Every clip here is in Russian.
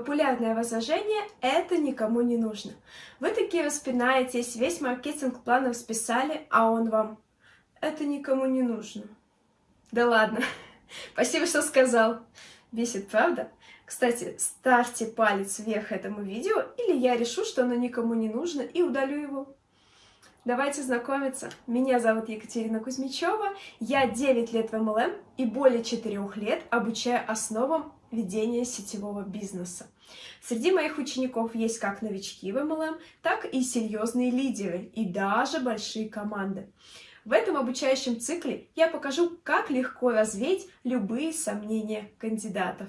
популярное возражение «это никому не нужно». Вы такие распинаетесь, весь маркетинг планов списали, а он вам «это никому не нужно». Да ладно, спасибо, что сказал. Бесит, правда? Кстати, ставьте палец вверх этому видео, или я решу, что оно никому не нужно, и удалю его. Давайте знакомиться. Меня зовут Екатерина Кузьмичева, я 9 лет в MLM и более 4 лет обучаю основам ведения сетевого бизнеса. Среди моих учеников есть как новички в MLM, так и серьезные лидеры и даже большие команды. В этом обучающем цикле я покажу, как легко развеять любые сомнения кандидатов.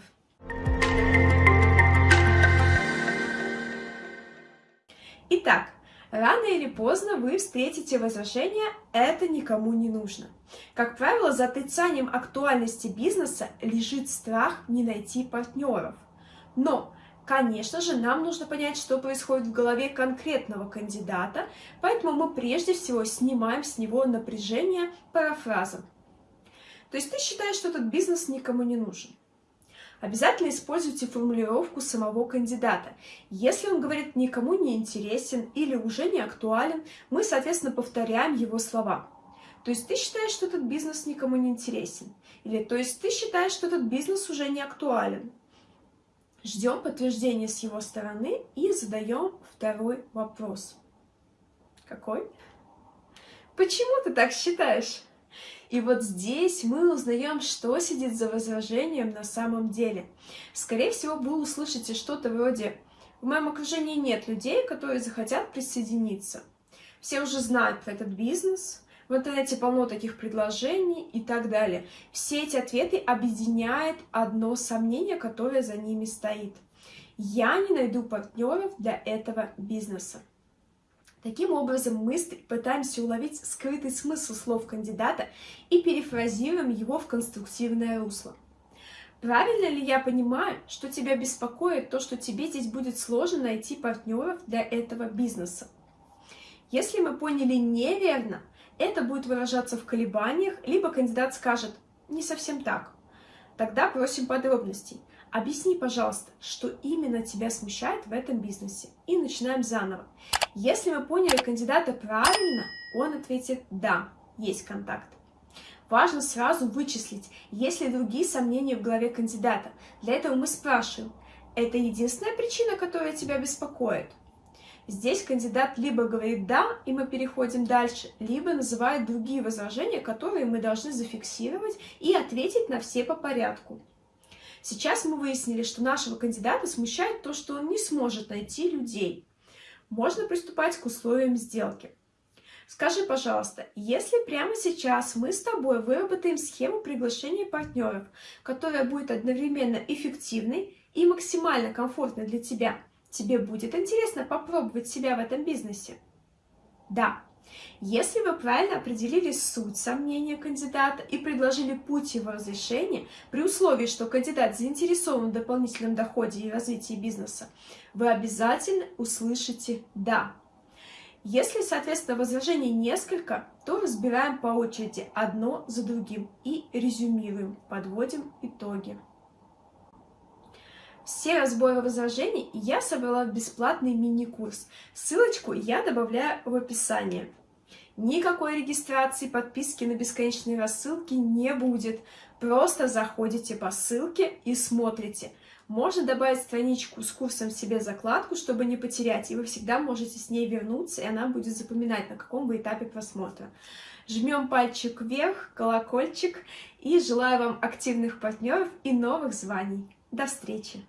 Итак, рано или поздно вы встретите возражение «это никому не нужно». Как правило, за отрицанием актуальности бизнеса лежит страх не найти партнеров. Но, конечно же, нам нужно понять, что происходит в голове конкретного кандидата, поэтому мы прежде всего снимаем с него напряжение парафразом. То есть ты считаешь, что этот бизнес никому не нужен. Обязательно используйте формулировку самого кандидата. Если он говорит «никому не интересен» или «уже не актуален», мы, соответственно, повторяем его слова. То есть ты считаешь, что этот бизнес никому не интересен. Или то есть ты считаешь, что этот бизнес уже не актуален. Ждем подтверждения с его стороны и задаем второй вопрос. Какой? Почему ты так считаешь? И вот здесь мы узнаем, что сидит за возражением на самом деле. Скорее всего, вы услышите что-то вроде «В моем окружении нет людей, которые захотят присоединиться». Все уже знают про этот бизнес, в интернете полно таких предложений и так далее. Все эти ответы объединяет одно сомнение, которое за ними стоит. Я не найду партнеров для этого бизнеса. Таким образом, мы пытаемся уловить скрытый смысл слов кандидата и перефразируем его в конструктивное русло. Правильно ли я понимаю, что тебя беспокоит то, что тебе здесь будет сложно найти партнеров для этого бизнеса? Если мы поняли неверно, это будет выражаться в колебаниях, либо кандидат скажет «не совсем так». Тогда просим подробностей. Объясни, пожалуйста, что именно тебя смущает в этом бизнесе. И начинаем заново. Если мы поняли кандидата правильно, он ответит «да, есть контакт». Важно сразу вычислить, есть ли другие сомнения в голове кандидата. Для этого мы спрашиваем, это единственная причина, которая тебя беспокоит? Здесь кандидат либо говорит «да», и мы переходим дальше, либо называет другие возражения, которые мы должны зафиксировать и ответить на все по порядку. Сейчас мы выяснили, что нашего кандидата смущает то, что он не сможет найти людей можно приступать к условиям сделки. Скажи, пожалуйста, если прямо сейчас мы с тобой выработаем схему приглашения партнеров, которая будет одновременно эффективной и максимально комфортной для тебя, тебе будет интересно попробовать себя в этом бизнесе? Да. Если вы правильно определили суть сомнения кандидата и предложили путь его разрешения, при условии, что кандидат заинтересован в дополнительном доходе и развитии бизнеса, вы обязательно услышите «да». Если, соответственно, возражений несколько, то разбираем по очереди одно за другим и резюмируем, подводим итоги. Все разборы возражений я собрала в бесплатный мини-курс. Ссылочку я добавляю в описание. Никакой регистрации, подписки на бесконечные рассылки не будет. Просто заходите по ссылке и смотрите. Можно добавить страничку с курсом себе закладку, чтобы не потерять, и вы всегда можете с ней вернуться, и она будет запоминать, на каком вы этапе просмотра. Жмем пальчик вверх, колокольчик, и желаю вам активных партнеров и новых званий. До встречи!